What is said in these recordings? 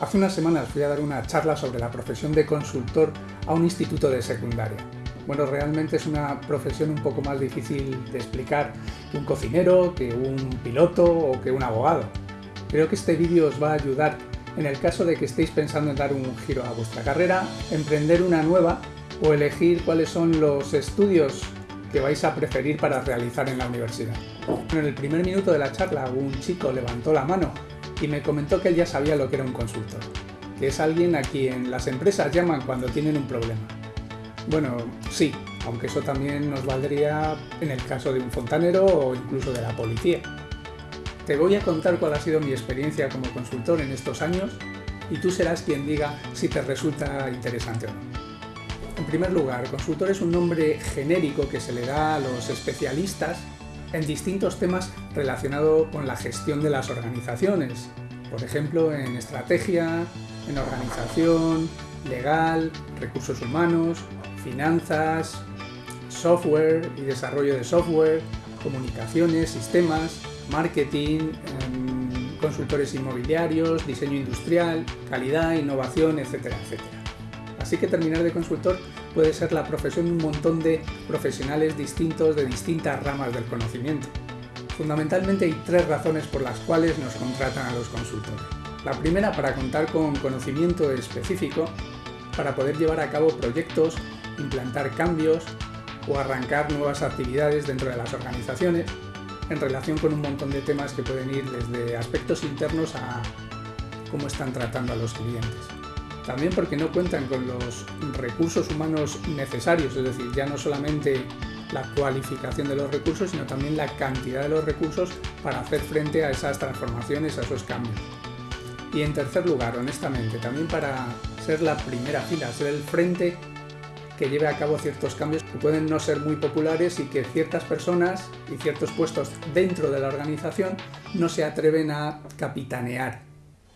Hace unas semanas fui a dar una charla sobre la profesión de consultor a un instituto de secundaria. Bueno, realmente es una profesión un poco más difícil de explicar que un cocinero, que un piloto o que un abogado. Creo que este vídeo os va a ayudar en el caso de que estéis pensando en dar un giro a vuestra carrera, emprender una nueva o elegir cuáles son los estudios que vais a preferir para realizar en la universidad. En el primer minuto de la charla un chico levantó la mano y me comentó que él ya sabía lo que era un consultor, que es alguien a quien las empresas llaman cuando tienen un problema. Bueno, sí, aunque eso también nos valdría en el caso de un fontanero o incluso de la policía. Te voy a contar cuál ha sido mi experiencia como consultor en estos años y tú serás quien diga si te resulta interesante o no. En primer lugar, consultor es un nombre genérico que se le da a los especialistas en distintos temas relacionados con la gestión de las organizaciones, por ejemplo en estrategia, en organización, legal, recursos humanos, finanzas, software y desarrollo de software, comunicaciones, sistemas, marketing, em, consultores inmobiliarios, diseño industrial, calidad, innovación, etcétera, etcétera. Así que terminar de consultor puede ser la profesión de un montón de profesionales distintos de distintas ramas del conocimiento. Fundamentalmente hay tres razones por las cuales nos contratan a los consultores. La primera para contar con conocimiento específico para poder llevar a cabo proyectos, implantar cambios o arrancar nuevas actividades dentro de las organizaciones en relación con un montón de temas que pueden ir desde aspectos internos a cómo están tratando a los clientes. También porque no cuentan con los recursos humanos necesarios, es decir, ya no solamente la cualificación de los recursos, sino también la cantidad de los recursos para hacer frente a esas transformaciones, a esos cambios. Y en tercer lugar, honestamente, también para ser la primera fila, ser el frente que lleve a cabo ciertos cambios que pueden no ser muy populares y que ciertas personas y ciertos puestos dentro de la organización no se atreven a capitanear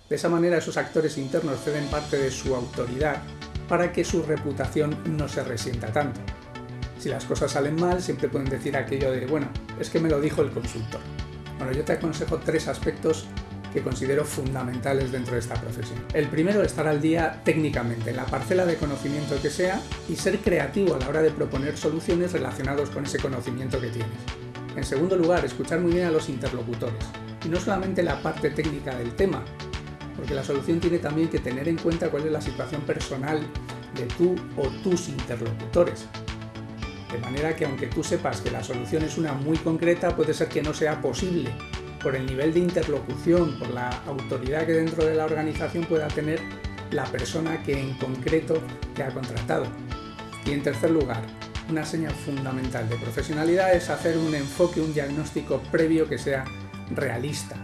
de esa manera esos actores internos ceden parte de su autoridad para que su reputación no se resienta tanto. Si las cosas salen mal, siempre pueden decir aquello de, bueno, es que me lo dijo el consultor. Bueno, yo te aconsejo tres aspectos que considero fundamentales dentro de esta profesión. El primero, estar al día técnicamente, en la parcela de conocimiento que sea, y ser creativo a la hora de proponer soluciones relacionadas con ese conocimiento que tienes. En segundo lugar, escuchar muy bien a los interlocutores, y no solamente la parte técnica del tema, porque la solución tiene también que tener en cuenta cuál es la situación personal de tú o tus interlocutores. De manera que aunque tú sepas que la solución es una muy concreta, puede ser que no sea posible por el nivel de interlocución, por la autoridad que dentro de la organización pueda tener la persona que en concreto te ha contratado. Y en tercer lugar, una señal fundamental de profesionalidad es hacer un enfoque, un diagnóstico previo que sea realista,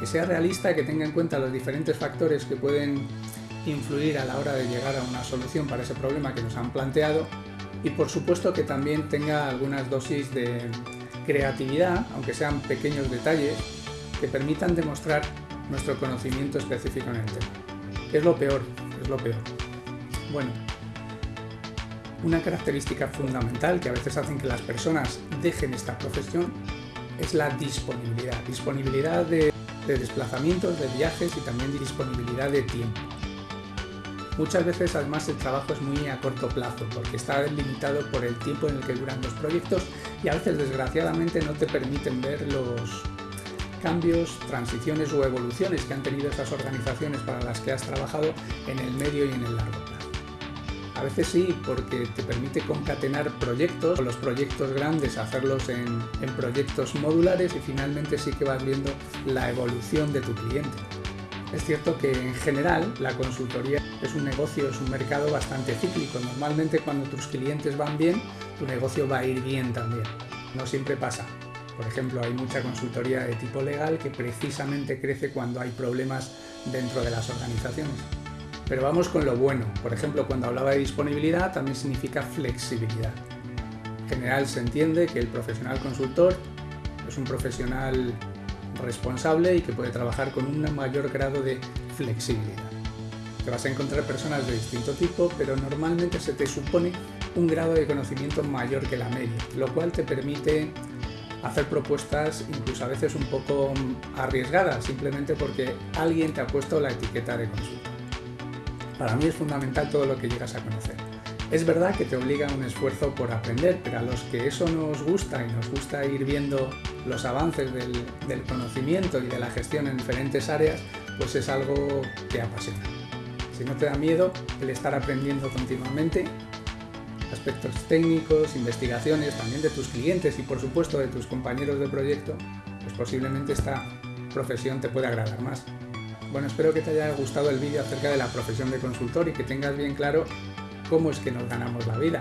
que sea realista, que tenga en cuenta los diferentes factores que pueden influir a la hora de llegar a una solución para ese problema que nos han planteado y por supuesto que también tenga algunas dosis de creatividad, aunque sean pequeños detalles, que permitan demostrar nuestro conocimiento específico en el tema. Es lo peor, es lo peor. Bueno, una característica fundamental que a veces hacen que las personas dejen esta profesión es la disponibilidad. Disponibilidad de de desplazamientos, de viajes y también de disponibilidad de tiempo. Muchas veces además el trabajo es muy a corto plazo porque está limitado por el tiempo en el que duran los proyectos y a veces desgraciadamente no te permiten ver los cambios, transiciones o evoluciones que han tenido esas organizaciones para las que has trabajado en el medio y en el largo plazo. A veces sí, porque te permite concatenar proyectos, los proyectos grandes hacerlos en, proyectos modulares y finalmente sí que vas viendo la evolución de tu cliente. Es cierto que en general la consultoría es un negocio, es un mercado bastante cíclico. Normalmente cuando tus clientes van bien, tu negocio va a ir bien también. No siempre pasa. Por ejemplo, hay mucha consultoría de tipo legal que precisamente crece cuando hay problemas dentro de las organizaciones. Pero vamos con lo bueno. Por ejemplo, cuando hablaba de disponibilidad también significa flexibilidad. En general se entiende que el profesional consultor es un profesional responsable y que puede trabajar con un mayor grado de flexibilidad. Te vas a encontrar personas de distinto tipo, pero normalmente se te supone un grado de conocimiento mayor que la media, lo cual te permite hacer propuestas incluso a veces un poco arriesgadas, simplemente porque alguien te ha puesto la etiqueta de consultor. Para mí es fundamental todo lo que llegas a conocer. Es verdad que te obliga a un esfuerzo por aprender, pero a los que eso nos gusta y nos gusta ir viendo los avances del, conocimiento y de la gestión en diferentes áreas, pues es algo que apasiona. Si no te da miedo el estar aprendiendo continuamente, aspectos técnicos, investigaciones, también de tus clientes y por supuesto de tus compañeros de proyecto, pues posiblemente esta profesión te pueda agradar más. Bueno, espero que te haya gustado el vídeo acerca de la profesión de consultor y que tengas bien claro cómo es que nos ganamos la vida.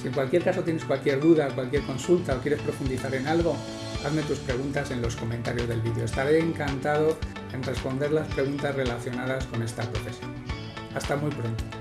Si en cualquier caso tienes cualquier duda, cualquier consulta o quieres profundizar en algo, hazme tus preguntas en los comentarios del vídeo. Estaré encantado en responder las preguntas relacionadas con esta profesión. Hasta muy pronto.